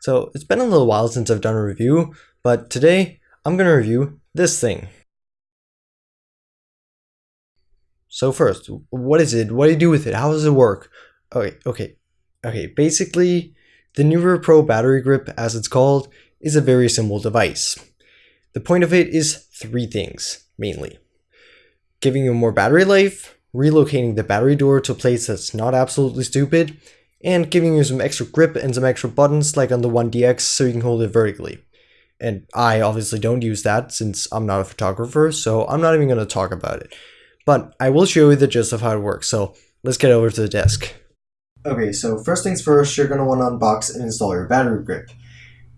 So it's been a little while since I've done a review, but today I'm going to review this thing. So first, what is it? What do you do with it? How does it work? Okay, okay, okay. Basically, the Neewer Pro battery grip, as it's called, is a very simple device. The point of it is three things, mainly. Giving you more battery life, relocating the battery door to a place that's not absolutely stupid, and giving you some extra grip and some extra buttons like on the One DX so you can hold it vertically. And I obviously don't use that since I'm not a photographer, so I'm not even going to talk about it. But I will show you the gist of how it works, so let's get over to the desk. Okay, so first things first, you're going to want to unbox and install your battery grip.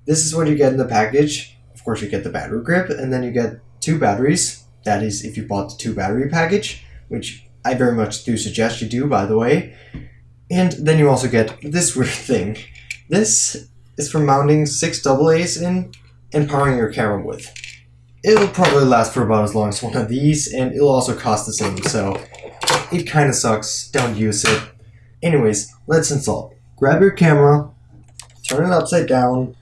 This is what you get in the package. Of course, you get the battery grip, and then you get two batteries. That is, if you bought the two battery package, which I very much do suggest you do, by the way. And then you also get this weird thing. This is for mounting six AA's in and powering your camera with. It'll probably last for about as long as one of these, and it'll also cost the same, so it kind of sucks. Don't use it. Anyways, let's install. Grab your camera, turn it upside down,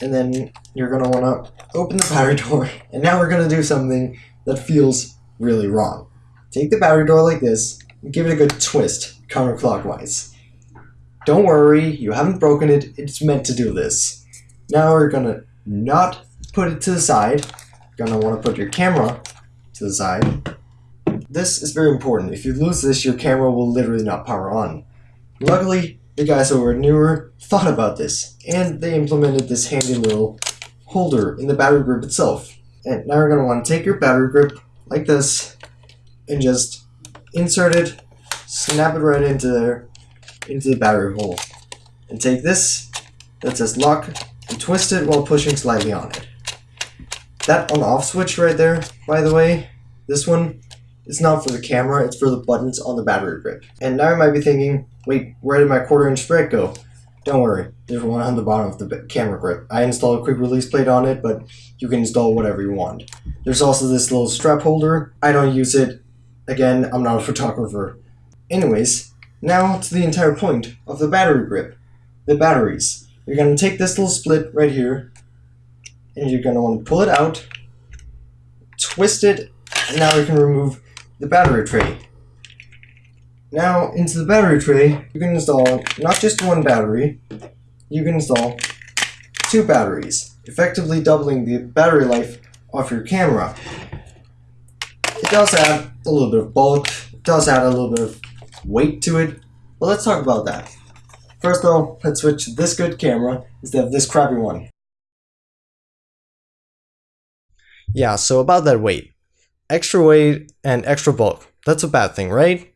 and then you're going to want to open the battery door. And now we're going to do something that feels really wrong. Take the battery door like this, give it a good twist counterclockwise. Don't worry, you haven't broken it, it's meant to do this. Now we're to not put it to the side, you're gonna want to put your camera to the side. This is very important. If you lose this, your camera will literally not power on. Luckily, the guys over at Neewer thought about this, and they implemented this handy little holder in the battery grip itself. And now you're want to take your battery grip like this, and just insert it, snap it right into there, into the battery hole. And take this that says lock, and twist it while pushing slightly on it. That on-off switch right there, by the way, this one, is not for the camera, it's for the buttons on the battery grip. And now you might be thinking, wait, where did my quarter inch sprite go? Don't worry, there's one on the bottom of the camera grip. I installed a quick release plate on it, but you can install whatever you want. There's also this little strap holder. I don't use it. Again, I'm not a photographer. Anyways, now to the entire point of the battery grip. The batteries. You're going to take this little split right here, and you're going to want to pull it out, twist it, and now we can remove the battery tray. Now, into the battery tray, you can install not just one battery, you can install two batteries, effectively doubling the battery life of your camera. Does add a little bit of bulk, does add a little bit of weight to it, but let's talk about that. First though, let's switch to this good camera instead of this crappy one. Yeah, so about that weight. Extra weight and extra bulk. That's a bad thing, right?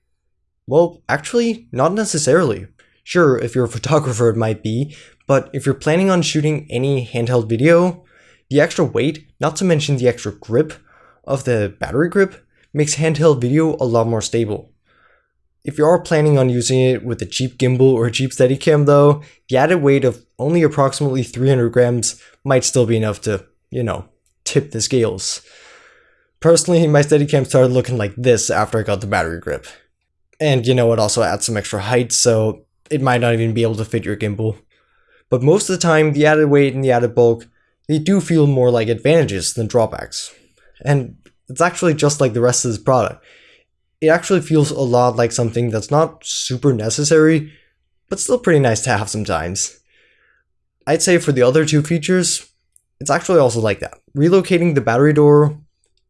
Well, actually, not necessarily. Sure, if you're a photographer it might be, but if you're planning on shooting any handheld video, the extra weight, not to mention the extra grip of the battery grip, makes handheld video a lot more stable. If you are planning on using it with a cheap gimbal or a cheap Steadicam though, the added weight of only approximately 300 grams might still be enough to, you know, tip the scales. Personally, my Steadicam started looking like this after I got the battery grip. And you know, it also adds some extra height, so it might not even be able to fit your gimbal. But most of the time, the added weight and the added bulk, they do feel more like advantages than drawbacks. And it's actually just like the rest of this product. It actually feels a lot like something that's not super necessary, but still pretty nice to have sometimes. I'd say for the other two features, it's actually also like that. Relocating the battery door,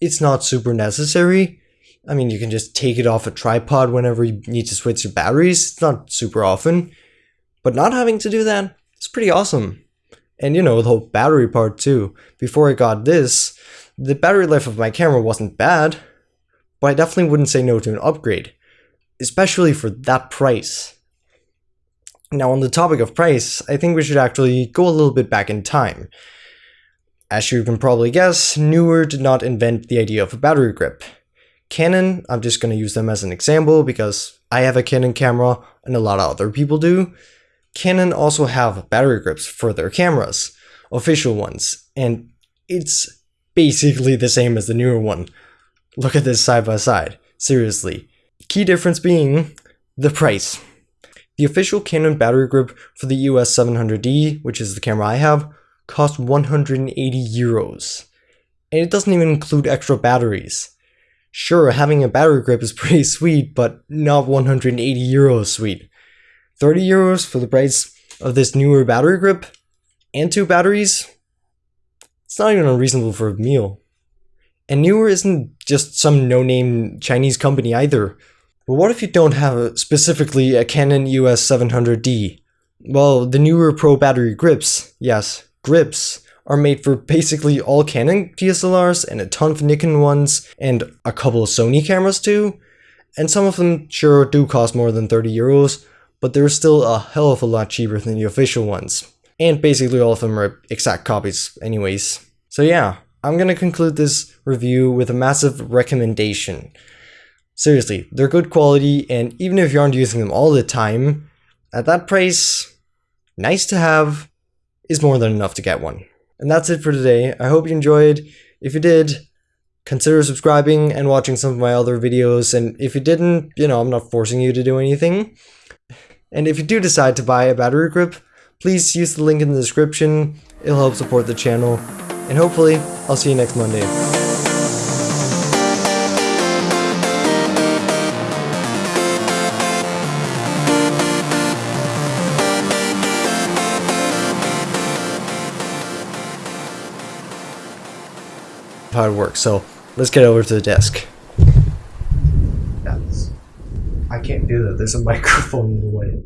it's not super necessary. I mean, you can just take it off a tripod whenever you need to switch your batteries. It's not super often. But not having to do that, it's pretty awesome. And you know, the whole battery part too. Before I got this, the battery life of my camera wasn't bad, but I definitely wouldn't say no to an upgrade, especially for that price. Now on the topic of price, I think we should actually go a little bit back in time. As you can probably guess, Neewer did not invent the idea of a battery grip. Canon, I'm just going to use them as an example because I have a Canon camera and a lot of other people do. Canon also have battery grips for their cameras, official ones, and it's basically the same as the Neewer one. Look at this side by side, seriously. Key difference being the price. The official Canon battery grip for the EOS 700D, which is the camera I have, costs 180 euros. And it doesn't even include extra batteries. Sure, having a battery grip is pretty sweet, but not 180 euros sweet. 30 euros for the price of this Neewer battery grip and two batteries? It's not even unreasonable for a meal. And Neewer isn't just some no-name Chinese company either. But what if you don't have specifically a Canon EOS 700D? Well, the Neewer Pro battery grips, yes, grips, are made for basically all Canon DSLRs and a ton of Nikon ones and a couple of Sony cameras too. And some of them sure do cost more than 30 euros, but they're still a hell of a lot cheaper than the official ones. And basically all of them are exact copies anyways. So yeah, I'm gonna conclude this review with a massive recommendation. Seriously, they're good quality, and even if you aren't using them all the time, at that price, nice to have is more than enough to get one. And that's it for today. I hope you enjoyed. If you did, consider subscribing and watching some of my other videos. And if you didn't, you know, I'm not forcing you to do anything. And if you do decide to buy a battery grip, please use the link in the description. It'll help support the channel. And hopefully, I'll see you next Monday. how it works. So let's get over to the desk. I can't do that. There's a microphone in the way.